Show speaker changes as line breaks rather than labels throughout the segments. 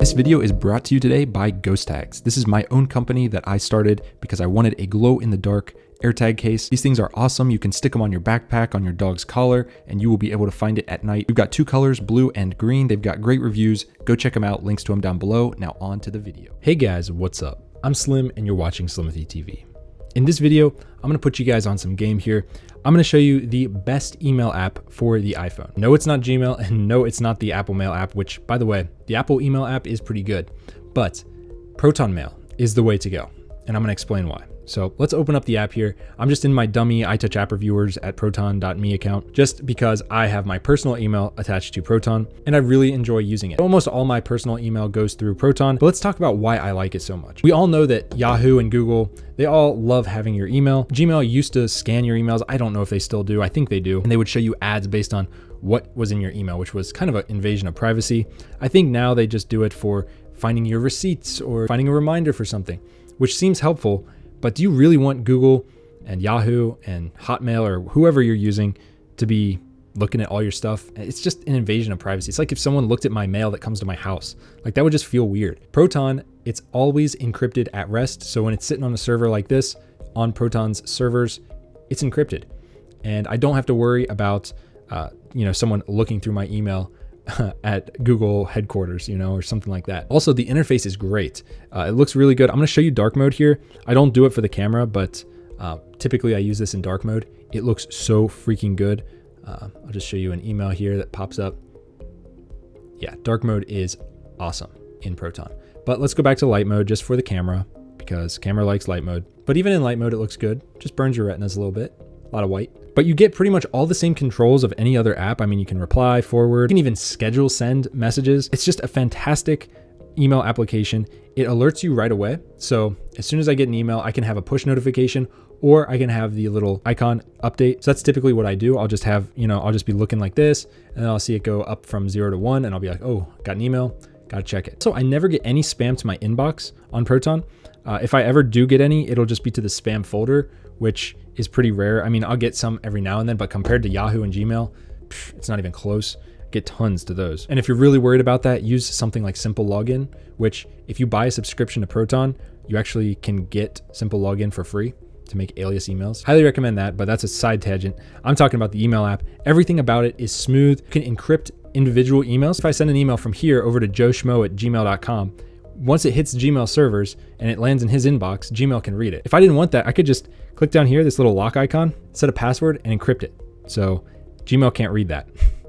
This video is brought to you today by Ghost Tags. This is my own company that I started because I wanted a glow in the dark AirTag case. These things are awesome. You can stick them on your backpack, on your dog's collar, and you will be able to find it at night. We've got two colors, blue and green. They've got great reviews. Go check them out. Links to them down below. Now on to the video. Hey guys, what's up? I'm Slim and you're watching Slimithy TV. In this video, I'm gonna put you guys on some game here. I'm gonna show you the best email app for the iPhone. No, it's not Gmail, and no, it's not the Apple Mail app, which by the way, the Apple email app is pretty good, but Proton Mail is the way to go. And I'm gonna explain why. So let's open up the app here. I'm just in my dummy iTouch app reviewers at proton.me account just because I have my personal email attached to Proton and I really enjoy using it. Almost all my personal email goes through Proton, but let's talk about why I like it so much. We all know that Yahoo and Google, they all love having your email. Gmail used to scan your emails. I don't know if they still do. I think they do. And they would show you ads based on what was in your email, which was kind of an invasion of privacy. I think now they just do it for finding your receipts or finding a reminder for something, which seems helpful but do you really want Google and Yahoo and Hotmail or whoever you're using to be looking at all your stuff? It's just an invasion of privacy. It's like if someone looked at my mail that comes to my house. Like that would just feel weird. Proton, it's always encrypted at rest. So when it's sitting on a server like this on Proton's servers, it's encrypted. And I don't have to worry about uh, you know someone looking through my email at Google headquarters, you know, or something like that. Also, the interface is great. Uh, it looks really good. I'm going to show you dark mode here. I don't do it for the camera, but uh, typically I use this in dark mode. It looks so freaking good. Uh, I'll just show you an email here that pops up. Yeah, dark mode is awesome in Proton. But let's go back to light mode just for the camera because camera likes light mode. But even in light mode, it looks good. Just burns your retinas a little bit. A lot of white. But you get pretty much all the same controls of any other app. I mean, you can reply, forward, you can even schedule send messages. It's just a fantastic email application. It alerts you right away. So as soon as I get an email, I can have a push notification or I can have the little icon update. So that's typically what I do. I'll just have, you know, I'll just be looking like this and I'll see it go up from zero to one and I'll be like, oh, got an email, gotta check it. So I never get any spam to my inbox on Proton. Uh, if I ever do get any, it'll just be to the spam folder, which is pretty rare. I mean, I'll get some every now and then, but compared to Yahoo and Gmail, it's not even close. Get tons to those. And if you're really worried about that, use something like Simple Login, which if you buy a subscription to Proton, you actually can get Simple Login for free to make alias emails. Highly recommend that, but that's a side tangent. I'm talking about the email app. Everything about it is smooth. You can encrypt individual emails. If I send an email from here over to joeschmo at gmail.com, once it hits Gmail servers and it lands in his inbox, Gmail can read it. If I didn't want that, I could just click down here, this little lock icon, set a password and encrypt it. So Gmail can't read that.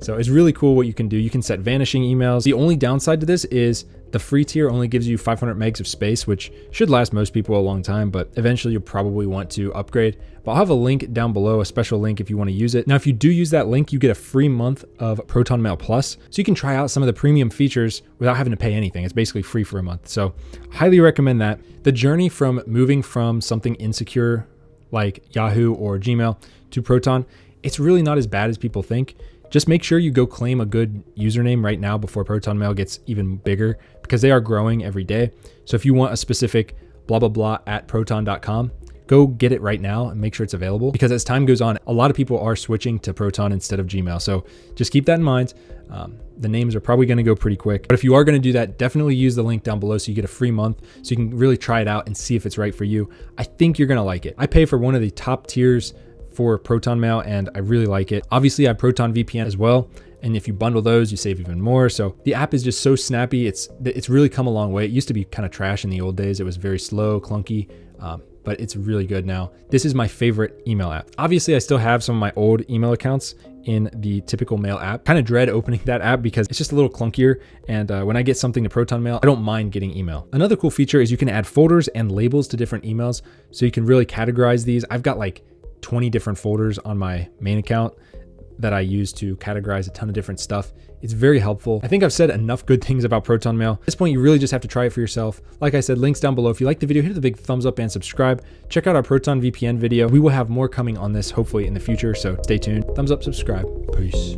so it's really cool what you can do. You can set vanishing emails. The only downside to this is the free tier only gives you 500 megs of space, which should last most people a long time, but eventually you'll probably want to upgrade. But I'll have a link down below, a special link if you want to use it. Now, if you do use that link, you get a free month of Proton Mail Plus, so you can try out some of the premium features without having to pay anything. It's basically free for a month. So highly recommend that. The journey from moving from something insecure like Yahoo or Gmail to Proton, it's really not as bad as people think. Just make sure you go claim a good username right now before Proton Mail gets even bigger because they are growing every day. So if you want a specific blah, blah, blah at proton.com, go get it right now and make sure it's available because as time goes on, a lot of people are switching to Proton instead of Gmail. So just keep that in mind. Um, the names are probably going to go pretty quick. But if you are going to do that, definitely use the link down below so you get a free month so you can really try it out and see if it's right for you. I think you're going to like it. I pay for one of the top tiers for Proton Mail and I really like it. Obviously, I have Proton VPN as well. And if you bundle those, you save even more. So the app is just so snappy. It's it's really come a long way. It used to be kind of trash in the old days. It was very slow, clunky. Um, but it's really good now. This is my favorite email app. Obviously, I still have some of my old email accounts in the typical mail app. Kind of dread opening that app because it's just a little clunkier. And uh, when I get something to Proton Mail, I don't mind getting email. Another cool feature is you can add folders and labels to different emails. So you can really categorize these. I've got like 20 different folders on my main account that I use to categorize a ton of different stuff. It's very helpful. I think I've said enough good things about Proton Mail. At this point, you really just have to try it for yourself. Like I said, links down below. If you like the video, hit the big thumbs up and subscribe. Check out our Proton VPN video. We will have more coming on this hopefully in the future, so stay tuned. Thumbs up, subscribe. Peace.